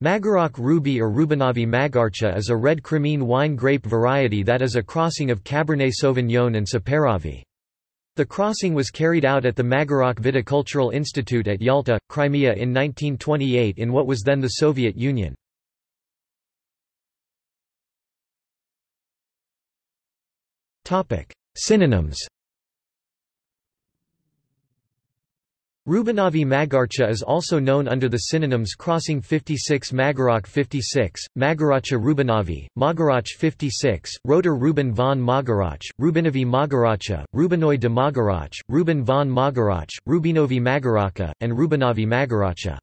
Magarach Ruby or Rubinovi Magarcha is a red Crimean wine grape variety that is a crossing of Cabernet Sauvignon and Saperavi. The crossing was carried out at the Magarach Viticultural Institute at Yalta, Crimea in 1928 in what was then the Soviet Union. Synonyms Rubinovi Magarcha is also known under the synonyms crossing 56 Magarach 56, Magaracha Rubinovi, Magarach 56, Roter Ruben von Magarach, Rubinovi Magaracha, Rubinoi de Magarach, Ruben von Magarach, Rubinovi Magaracha, and Rubinovi Magaracha.